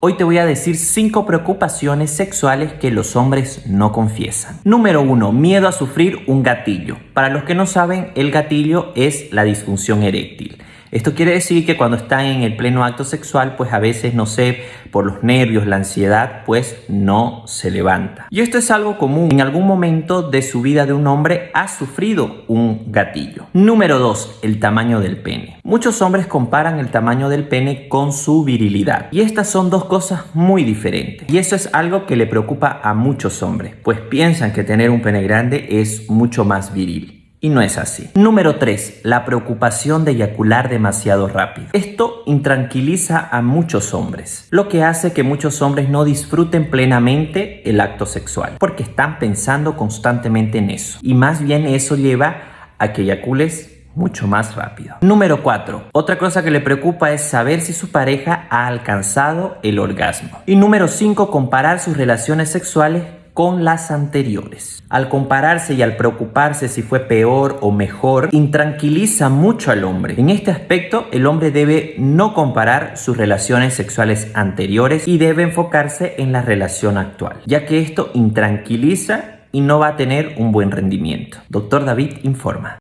Hoy te voy a decir 5 preocupaciones sexuales que los hombres no confiesan. Número 1. Miedo a sufrir un gatillo. Para los que no saben, el gatillo es la disfunción eréctil. Esto quiere decir que cuando están en el pleno acto sexual, pues a veces, no sé, por los nervios, la ansiedad, pues no se levanta. Y esto es algo común. En algún momento de su vida de un hombre ha sufrido un gatillo. Número 2. El tamaño del pene. Muchos hombres comparan el tamaño del pene con su virilidad. Y estas son dos cosas muy diferentes. Y eso es algo que le preocupa a muchos hombres, pues piensan que tener un pene grande es mucho más viril. Y no es así. Número 3. La preocupación de eyacular demasiado rápido. Esto intranquiliza a muchos hombres, lo que hace que muchos hombres no disfruten plenamente el acto sexual, porque están pensando constantemente en eso. Y más bien eso lleva a que eyacules mucho más rápido. Número 4. Otra cosa que le preocupa es saber si su pareja ha alcanzado el orgasmo. Y número 5. Comparar sus relaciones sexuales con las anteriores. Al compararse y al preocuparse si fue peor o mejor, intranquiliza mucho al hombre. En este aspecto, el hombre debe no comparar sus relaciones sexuales anteriores y debe enfocarse en la relación actual, ya que esto intranquiliza y no va a tener un buen rendimiento. Doctor David informa.